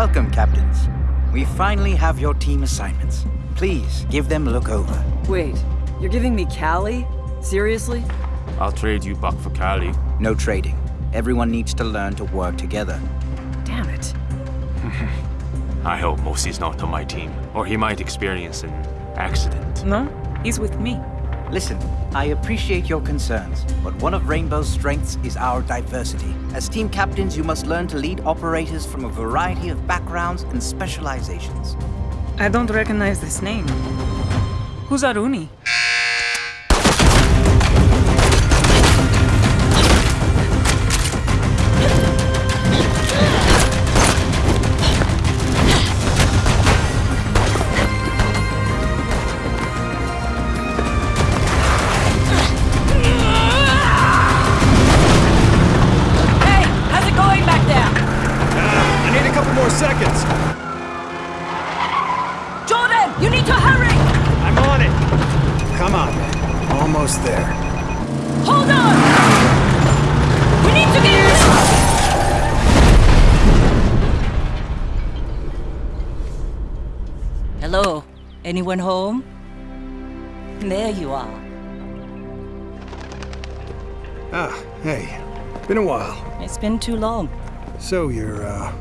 Welcome, captains. We finally have your team assignments. Please, give them a look over. Wait, you're giving me Kali? Seriously? I'll trade you Buck for Kali. No trading. Everyone needs to learn to work together. Damn it. I hope Mozzie's not on my team, or he might experience an accident. No, he's with me. Listen, I appreciate your concerns, but one of Rainbow's strengths is our diversity. As team captains, you must learn to lead operators from a variety of backgrounds and specializations. I don't recognize this name. Who's Aruni? More seconds. Jordan, you need to hurry! I'm on it. Come on, man. Almost there. Hold on! We need to get... Hello? Anyone home? There you are. Ah, hey. Been a while. It's been too long. So you're, uh,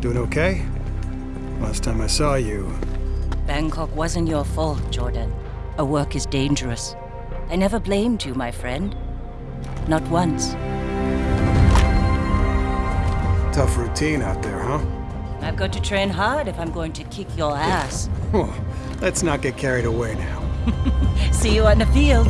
doing okay? Last time I saw you, Bangkok wasn't your fault, Jordan. A work is dangerous. I never blamed you, my friend. Not once. tough routine out there, huh? I've got to train hard if I'm going to kick your ass. Oh, let's not get carried away now. See you on the field.